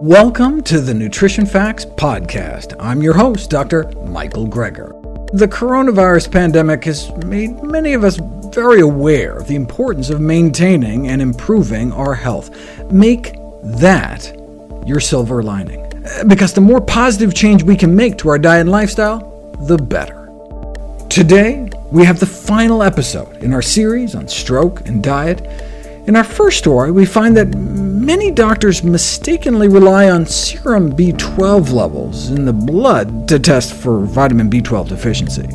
Welcome to the Nutrition Facts Podcast. I'm your host, Dr. Michael Greger. The coronavirus pandemic has made many of us very aware of the importance of maintaining and improving our health. Make that your silver lining, because the more positive change we can make to our diet and lifestyle, the better. Today, we have the final episode in our series on stroke and diet. In our first story, we find that many doctors mistakenly rely on serum B12 levels in the blood to test for vitamin B12 deficiency.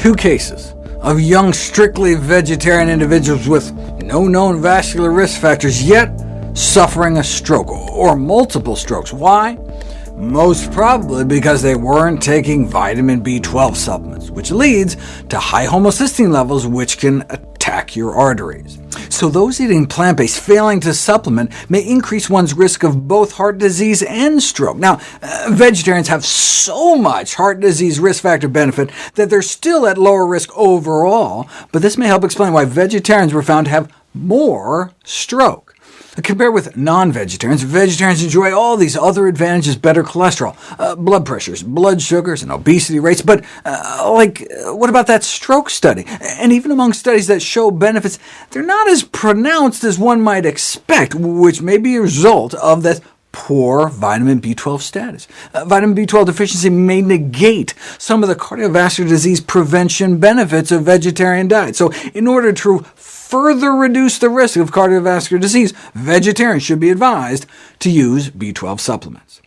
Two cases of young, strictly vegetarian individuals with no known vascular risk factors, yet suffering a stroke, or multiple strokes. Why? Most probably because they weren't taking vitamin B12 supplements, which leads to high homocysteine levels, which can attack your arteries. So those eating plant-based failing to supplement may increase one's risk of both heart disease and stroke. Now, uh, vegetarians have so much heart disease risk factor benefit that they're still at lower risk overall, but this may help explain why vegetarians were found to have more stroke. Compared with non-vegetarians, vegetarians enjoy all these other advantages, better cholesterol, uh, blood pressures, blood sugars, and obesity rates, but uh, like, what about that stroke study? And even among studies that show benefits, they're not as pronounced as one might expect, which may be a result of that poor vitamin B12 status. Uh, vitamin B12 deficiency may negate some of the cardiovascular disease prevention benefits of vegetarian diet. So in order to further reduce the risk of cardiovascular disease, vegetarians should be advised to use B12 supplements.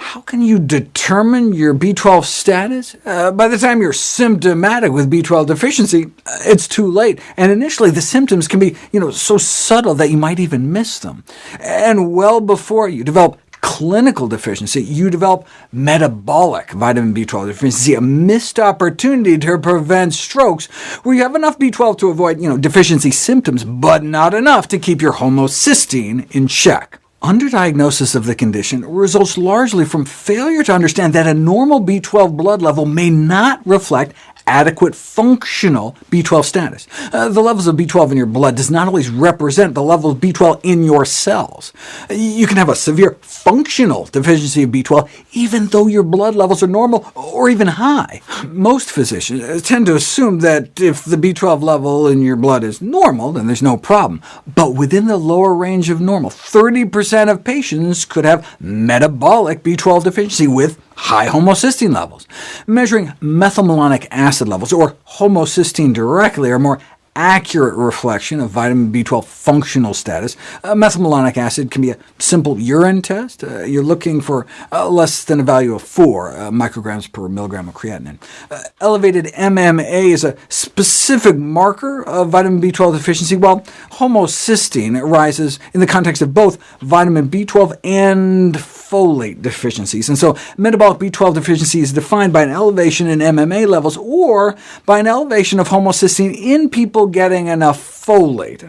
How can you determine your B12 status? Uh, by the time you're symptomatic with B12 deficiency, uh, it's too late, and initially the symptoms can be you know, so subtle that you might even miss them. And well before you develop clinical deficiency, you develop metabolic vitamin B12 deficiency, a missed opportunity to prevent strokes, where you have enough B12 to avoid you know, deficiency symptoms, but not enough to keep your homocysteine in check. Underdiagnosis of the condition results largely from failure to understand that a normal B12 blood level may not reflect adequate functional B12 status. Uh, the levels of B12 in your blood does not always represent the level of B12 in your cells. You can have a severe functional deficiency of B12 even though your blood levels are normal or even high. Most physicians uh, tend to assume that if the B12 level in your blood is normal, then there's no problem. But within the lower range of normal, 30% of patients could have metabolic B12 deficiency with high homocysteine levels. Measuring methylmalonic acid levels, or homocysteine directly, are more accurate reflection of vitamin B12 functional status. Uh, methylmalonic acid can be a simple urine test. Uh, you're looking for uh, less than a value of 4 uh, micrograms per milligram of creatinine. Uh, elevated MMA is a specific marker of vitamin B12 deficiency, while homocysteine rises in the context of both vitamin B12 and folate deficiencies. And so metabolic B12 deficiency is defined by an elevation in MMA levels or by an elevation of homocysteine in people getting enough folate,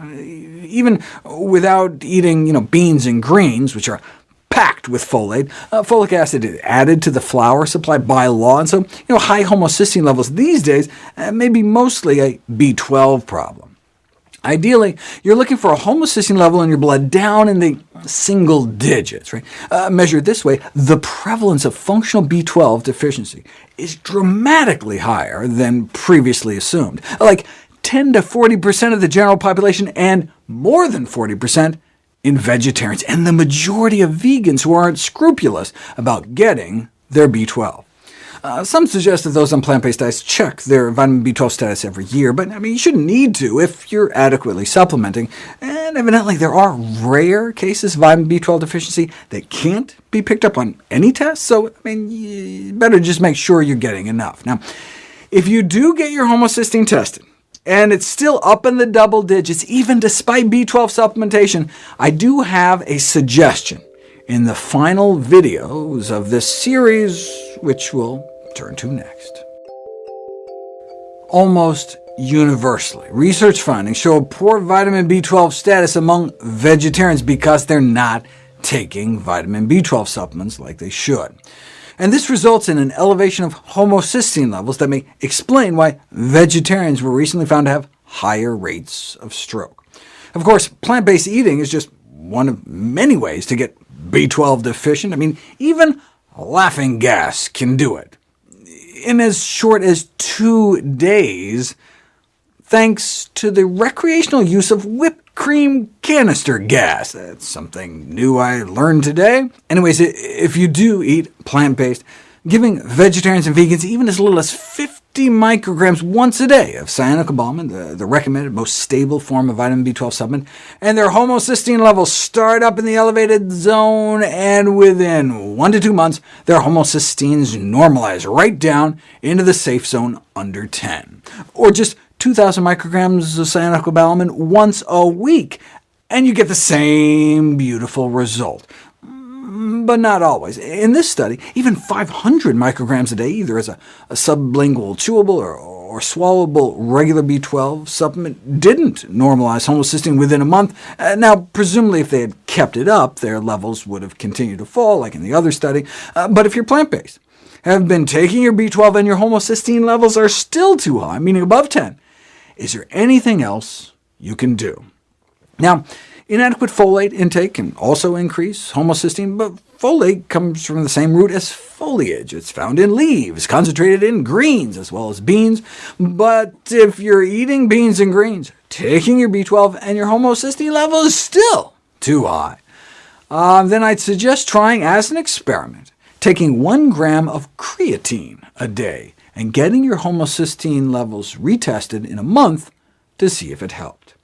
even without eating you know, beans and greens, which are packed with folate. Uh, folic acid is added to the flour supply by law, and so you know, high homocysteine levels these days uh, may be mostly a B12 problem. Ideally, you're looking for a homocysteine level in your blood down in the single digits. Right? Uh, measured this way, the prevalence of functional B12 deficiency is dramatically higher than previously assumed, like 10 to 40% of the general population, and more than 40% in vegetarians, and the majority of vegans who aren't scrupulous about getting their B12. Uh, some suggest that those on plant-based diets check their vitamin B12 status every year, but I mean, you shouldn't need to if you're adequately supplementing. And evidently there are rare cases of vitamin B12 deficiency that can't be picked up on any test, so I mean, you better just make sure you're getting enough. Now, if you do get your homocysteine tested, and it's still up in the double digits, even despite B12 supplementation, I do have a suggestion in the final videos of this series, which we'll turn to next. Almost universally, research findings show a poor vitamin B12 status among vegetarians because they're not taking vitamin B12 supplements like they should. And this results in an elevation of homocysteine levels that may explain why vegetarians were recently found to have higher rates of stroke. Of course, plant-based eating is just one of many ways to get B12 deficient? I mean, even laughing gas can do it. In as short as two days, thanks to the recreational use of whipped cream canister gas. That's something new I learned today. Anyways, if you do eat plant-based, giving vegetarians and vegans even as little as 50 micrograms once a day of cyanocobalamin, the, the recommended most stable form of vitamin B12 supplement, and their homocysteine levels start up in the elevated zone, and within one to two months, their homocysteines normalize right down into the safe zone under 10, or just 2,000 micrograms of cyanocobalamin once a week, and you get the same beautiful result but not always. In this study, even 500 micrograms a day, either as a, a sublingual chewable or, or swallowable regular B12 supplement, didn't normalize homocysteine within a month. Uh, now, presumably if they had kept it up, their levels would have continued to fall, like in the other study. Uh, but if you're plant-based, have been taking your B12 and your homocysteine levels are still too high, meaning above 10, is there anything else you can do? Now, Inadequate folate intake can also increase homocysteine, but folate comes from the same root as foliage. It's found in leaves, concentrated in greens as well as beans. But if you're eating beans and greens, taking your B12 and your homocysteine level is still too high, uh, then I'd suggest trying as an experiment, taking 1 gram of creatine a day and getting your homocysteine levels retested in a month to see if it helped.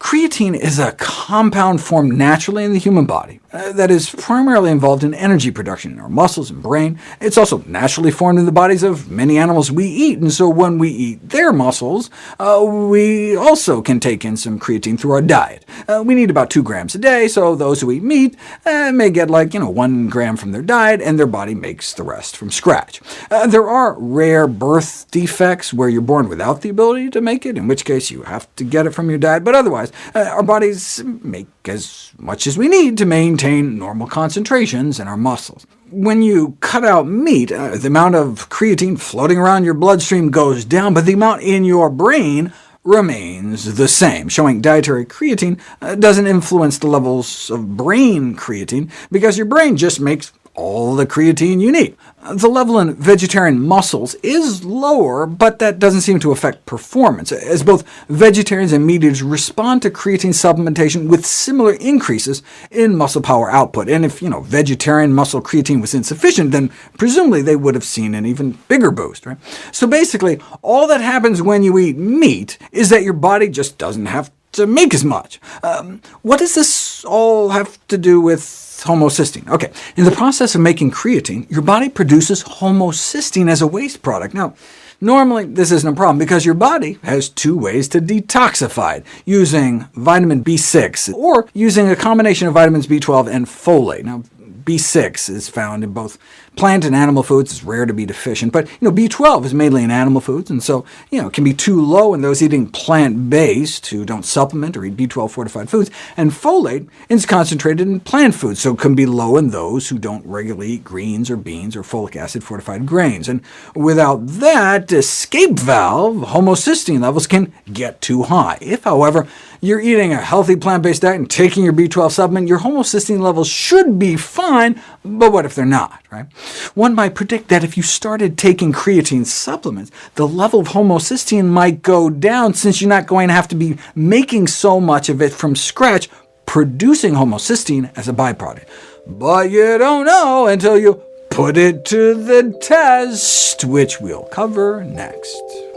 Creatine is a compound formed naturally in the human body uh, that is primarily involved in energy production in our muscles and brain. It's also naturally formed in the bodies of many animals we eat, and so when we eat their muscles, uh, we also can take in some creatine through our diet. Uh, we need about 2 grams a day, so those who eat meat uh, may get like you know 1 gram from their diet, and their body makes the rest from scratch. Uh, there are rare birth defects where you're born without the ability to make it, in which case you have to get it from your diet, but otherwise uh, our bodies make as much as we need to maintain normal concentrations in our muscles. When you cut out meat, uh, the amount of creatine floating around your bloodstream goes down, but the amount in your brain remains the same, showing dietary creatine uh, doesn't influence the levels of brain creatine, because your brain just makes all the creatine you need. The level in vegetarian muscles is lower, but that doesn't seem to affect performance, as both vegetarians and meat eaters respond to creatine supplementation with similar increases in muscle power output. And if you know, vegetarian muscle creatine was insufficient, then presumably they would have seen an even bigger boost. Right? So basically, all that happens when you eat meat is that your body just doesn't have to make as much. Um, what does this all have to do with homocysteine. OK, in the process of making creatine, your body produces homocysteine as a waste product. Now, normally this isn't a problem, because your body has two ways to detoxify it, using vitamin B6, or using a combination of vitamins B12 and folate. Now, B6 is found in both plant and animal foods. It's rare to be deficient, but you know, B12 is mainly in animal foods, and so you know, it can be too low in those eating plant-based who don't supplement or eat B12-fortified foods, and folate is concentrated in plant foods, so it can be low in those who don't regularly eat greens or beans or folic acid-fortified grains. And without that escape valve, homocysteine levels can get too high. If, however, you're eating a healthy plant-based diet and taking your B12 supplement, your homocysteine levels should be fine, but what if they're not? Right? One might predict that if you started taking creatine supplements, the level of homocysteine might go down, since you're not going to have to be making so much of it from scratch, producing homocysteine as a byproduct. But you don't know until you put it to the test, which we'll cover next.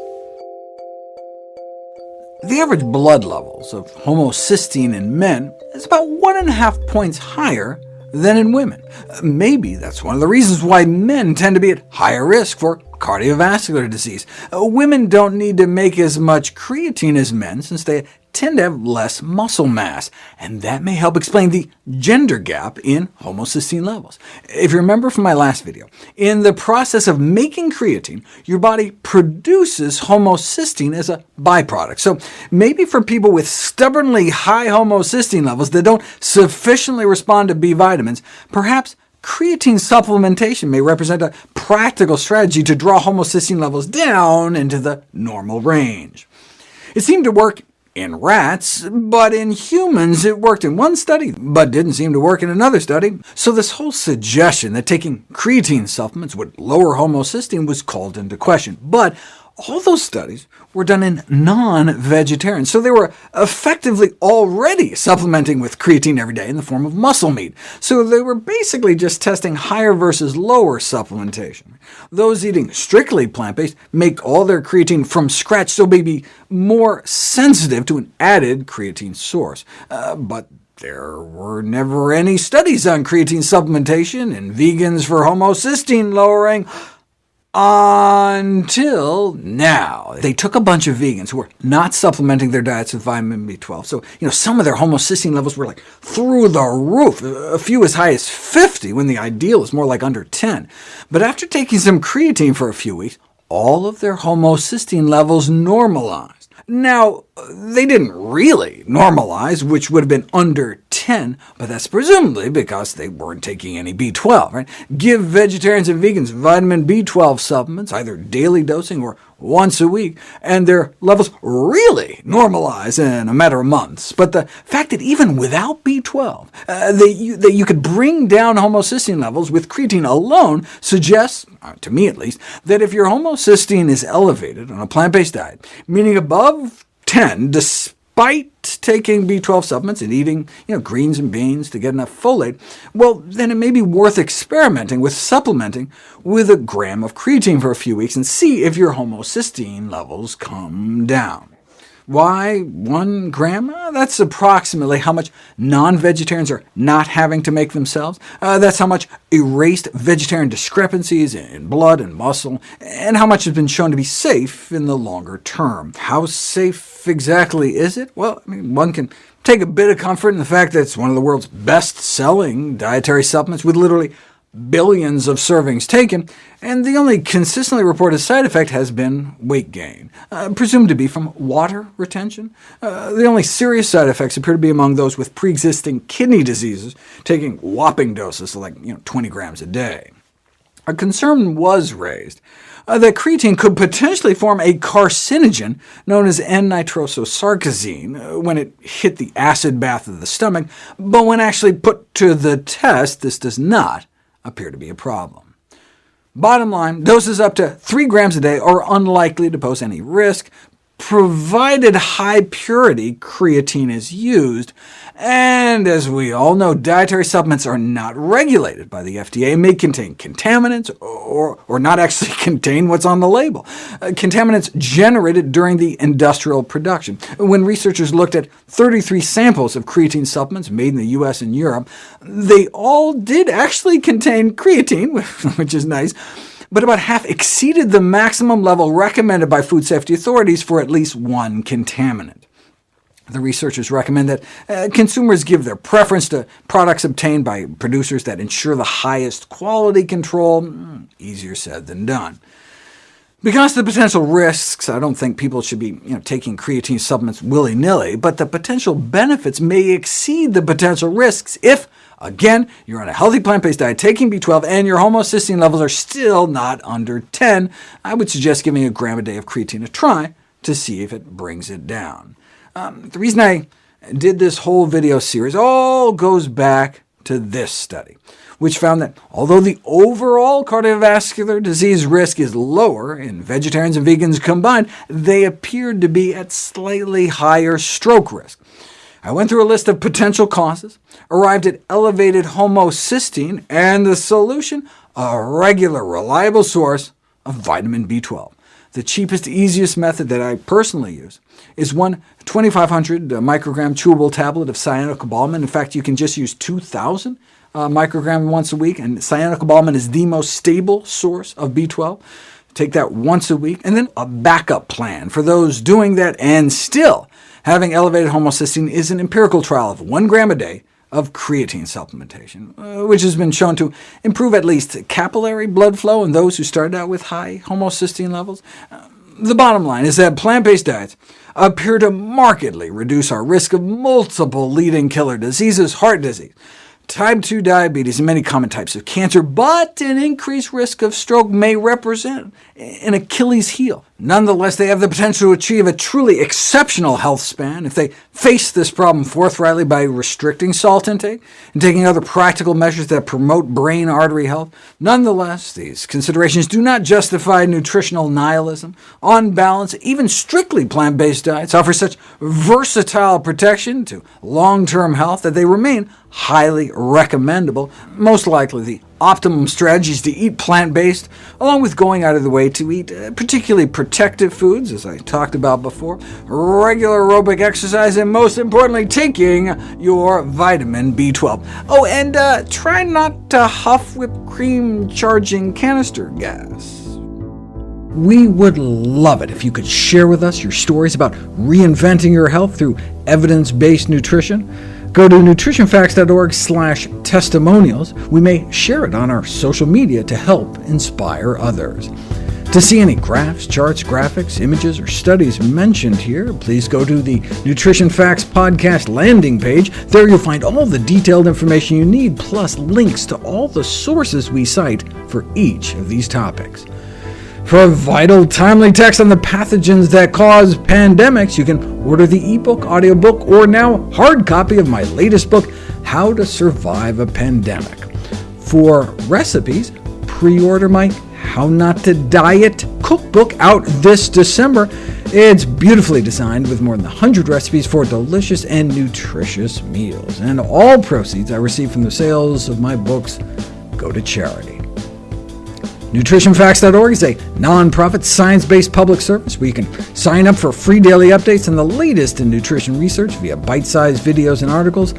The average blood levels of homocysteine in men is about one and a half points higher than in women. Maybe that's one of the reasons why men tend to be at higher risk for cardiovascular disease. Uh, women don't need to make as much creatine as men, since they tend to have less muscle mass, and that may help explain the gender gap in homocysteine levels. If you remember from my last video, in the process of making creatine, your body produces homocysteine as a byproduct. So maybe for people with stubbornly high homocysteine levels that don't sufficiently respond to B vitamins, perhaps creatine supplementation may represent a practical strategy to draw homocysteine levels down into the normal range. It seemed to work in rats, but in humans it worked in one study, but didn't seem to work in another study. So this whole suggestion that taking creatine supplements would lower homocysteine was called into question. But all those studies were done in non-vegetarians, so they were effectively already supplementing with creatine every day in the form of muscle meat. So they were basically just testing higher versus lower supplementation. Those eating strictly plant-based make all their creatine from scratch, so may be more sensitive to an added creatine source. Uh, but there were never any studies on creatine supplementation in vegans for homocysteine lowering, until now. They took a bunch of vegans who were not supplementing their diets with vitamin B12, so you know, some of their homocysteine levels were like through the roof, a few as high as 50, when the ideal is more like under 10. But after taking some creatine for a few weeks, all of their homocysteine levels normalized. Now, they didn't really normalize, which would have been under 10, but that's presumably because they weren't taking any B12. Right? Give vegetarians and vegans vitamin B12 supplements, either daily dosing or once a week, and their levels really normalize in a matter of months. But the fact that even without B12, uh, that, you, that you could bring down homocysteine levels with creatine alone suggests, uh, to me at least, that if your homocysteine is elevated on a plant-based diet, meaning above 10, despite taking B12 supplements and eating you know, greens and beans to get enough folate, well, then it may be worth experimenting with supplementing with a gram of creatine for a few weeks and see if your homocysteine levels come down. Why one gram? Uh, that's approximately how much non-vegetarians are not having to make themselves. Uh, that's how much erased vegetarian discrepancies in blood and muscle, and how much has been shown to be safe in the longer term. How safe exactly is it? Well, I mean, one can take a bit of comfort in the fact that it's one of the world's best-selling dietary supplements, with literally billions of servings taken, and the only consistently reported side effect has been weight gain, uh, presumed to be from water retention. Uh, the only serious side effects appear to be among those with pre-existing kidney diseases, taking whopping doses, like you know, 20 grams a day. A concern was raised uh, that creatine could potentially form a carcinogen known as N-nitrososarcosine uh, when it hit the acid bath of the stomach, but when actually put to the test, this does not appear to be a problem. Bottom line, doses up to 3 grams a day are unlikely to pose any risk, provided high-purity creatine is used, and as we all know, dietary supplements are not regulated by the FDA, may contain contaminants, or, or not actually contain what's on the label. Uh, contaminants generated during the industrial production. When researchers looked at 33 samples of creatine supplements made in the US and Europe, they all did actually contain creatine, which is nice, but about half exceeded the maximum level recommended by food safety authorities for at least one contaminant. The researchers recommend that uh, consumers give their preference to products obtained by producers that ensure the highest quality control. Mm, easier said than done. Because of the potential risks, I don't think people should be you know, taking creatine supplements willy-nilly, but the potential benefits may exceed the potential risks if Again, you're on a healthy plant-based diet, taking B12, and your homocysteine levels are still not under 10. I would suggest giving a gram a day of creatine a try to see if it brings it down. Um, the reason I did this whole video series all goes back to this study, which found that although the overall cardiovascular disease risk is lower in vegetarians and vegans combined, they appeared to be at slightly higher stroke risk. I went through a list of potential causes, arrived at elevated homocysteine, and the solution? A regular, reliable source of vitamin B12. The cheapest, easiest method that I personally use is one 2,500 microgram chewable tablet of cyanocobalamin. In fact, you can just use 2,000 uh, microgram once a week, and cyanocobalamin is the most stable source of B12. Take that once a week, and then a backup plan for those doing that and still Having elevated homocysteine is an empirical trial of 1 gram a day of creatine supplementation, uh, which has been shown to improve at least capillary blood flow in those who started out with high homocysteine levels. Uh, the bottom line is that plant-based diets appear to markedly reduce our risk of multiple leading killer diseases, heart disease, type 2 diabetes, and many common types of cancer, but an increased risk of stroke may represent an Achilles heel. Nonetheless, they have the potential to achieve a truly exceptional health span if they face this problem forthrightly by restricting salt intake and taking other practical measures that promote brain artery health. Nonetheless, these considerations do not justify nutritional nihilism. On balance, even strictly plant-based diets offer such versatile protection to long-term health that they remain highly recommendable. Most likely the optimum strategy is to eat plant-based, along with going out of the way to eat uh, particularly protective foods, as I talked about before, regular aerobic exercise, and most importantly, taking your vitamin B12. Oh, and uh, try not to huff whipped cream charging canister gas. We would love it if you could share with us your stories about reinventing your health through evidence-based nutrition. Go to nutritionfacts.org slash testimonials. We may share it on our social media to help inspire others. To see any graphs, charts, graphics, images, or studies mentioned here, please go to the Nutrition Facts podcast landing page. There you'll find all the detailed information you need, plus links to all the sources we cite for each of these topics. For a vital, timely text on the pathogens that cause pandemics, you can order the ebook, audiobook, or now hard copy of my latest book, How to Survive a Pandemic. For recipes, pre-order my How Not to Diet cookbook out this December. It's beautifully designed with more than 100 recipes for delicious and nutritious meals, and all proceeds I receive from the sales of my books go to charity. NutritionFacts.org is a nonprofit, science-based public service where you can sign up for free daily updates on the latest in nutrition research via bite-sized videos and articles.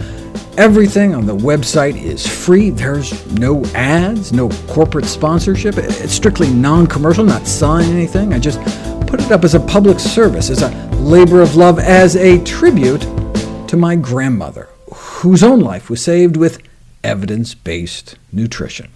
Everything on the website is free. There's no ads, no corporate sponsorship. It's strictly non-commercial, not selling anything. I just put it up as a public service, as a labor of love, as a tribute to my grandmother, whose own life was saved with evidence-based nutrition.